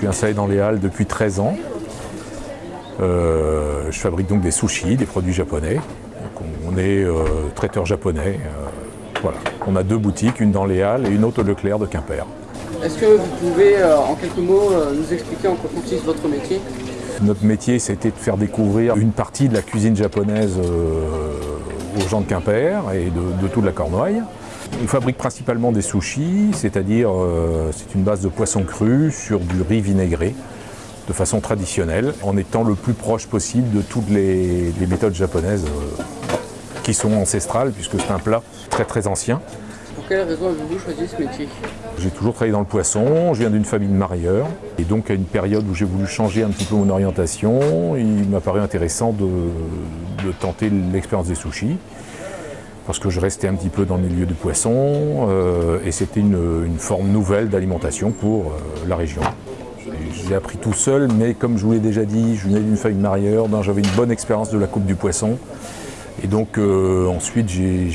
suis installé dans les Halles depuis 13 ans. Euh, je fabrique donc des sushis, des produits japonais. Donc, on est euh, traiteur japonais. euh, voilà. On a deux boutiques, une dans les Halles et une autre au Leclerc de Quimper. Est-ce que vous pouvez, en quelques mots, nous expliquer en quoi consiste votre métier? Notre métier, c'était de faire découvrir une partie de la cuisine japonaise aux gens de Quimper et de, de toute la Cornouaille. On fabrique principalement des sushis, c'est-à-dire euh, c'est une base de poisson cru sur du riz vinaigré de façon traditionnelle, en étant le plus proche possible de toutes les, les méthodes japonaises euh, qui sont ancestrales, puisque c'est un plat très très ancien. Pour quelle raison avez-vous choisi ce métier? J'ai toujours travaillé dans le poisson, je viens d'une famille de marieurs, et donc à une période où j'ai voulu changer un petit peu mon orientation, il m'a paru intéressant de, de tenter l'expérience des sushis, parce que je restais un petit peu dans le milieu du poisson, euh, et c'était une, forme nouvelle d'alimentation pour euh, la région. J'ai- appris tout seul, mais comme je vous l'ai déjà dit, je venais d'une famille donc j'avais une bonne expérience de la coupe du poisson, et donc euh, ensuite j'ai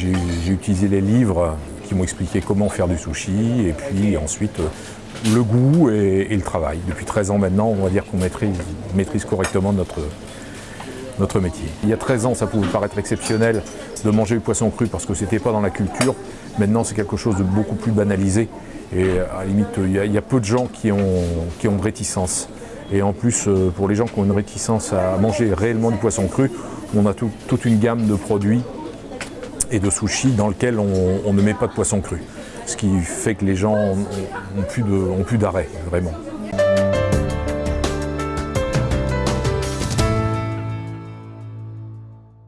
utilisé les livres qui m'ont expliqué comment faire du sushi et puis ensuite le goût et, le travail. Depuis 13 ans maintenant, on va dire qu'on maîtrise correctement notre, notre métier. Il y a 13 ans, ça pouvait paraître exceptionnel de manger du poisson cru parce que c'était pas dans la culture. Maintenant, c'est quelque chose de beaucoup plus banalisé. Et à la limite, il y a, peu de gens qui ont, qui de réticence. Et en plus, euh, pour les gens qui ont une réticence à manger réellement du poisson cru, on a tout- toute une gamme de produits et de sushis dans lequel on, ne met pas de poisson cru. Ce qui fait que les gens ont plus d'arrêt, vraiment.